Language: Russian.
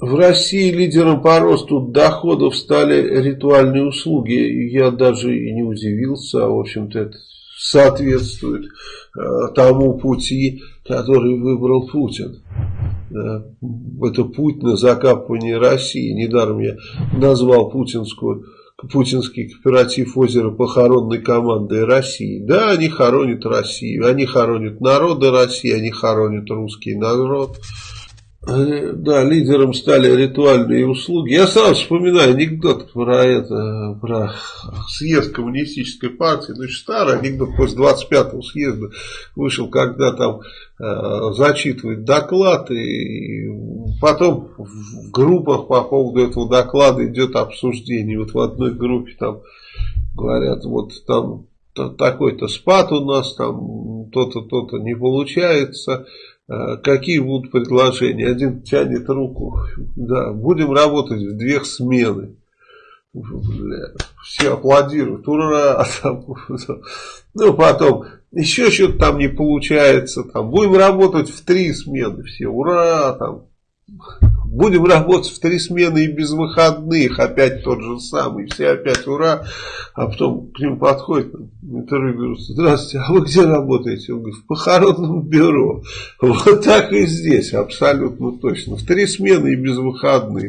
В России лидером по росту доходов стали ритуальные услуги. Я даже и не удивился, а в общем-то это соответствует э, тому пути, который выбрал Путин. Э, это путь на закапывание России. Недаром я назвал путинскую путинский кооператив озера похоронной командой России. Да, они хоронят Россию, они хоронят народы России, они хоронят русский народ. Да, лидером стали ритуальные услуги. Я сразу вспоминаю анекдот про это, про съезд коммунистической партии. Ну, старый анекдот после 25-го съезда вышел, когда там э, зачитывает доклад, и потом в группах по поводу этого доклада идет обсуждение. Вот в одной группе там говорят, вот там такой-то спад у нас, там то-то, то-то не получается какие будут предложения? Один тянет руку. Да, будем работать в две смены. Бля, все аплодируют. Ура! ну, потом, еще что-то там не получается. Там, будем работать в три смены. Все, ура! Там, Будем работать в три смены и без выходных. Опять тот же самый. Все опять ура. А потом к ним подходит интервью берут. Здравствуйте, а вы где работаете? Он говорит, в похоронном бюро. Вот так и здесь. Абсолютно точно. В три смены и без выходных.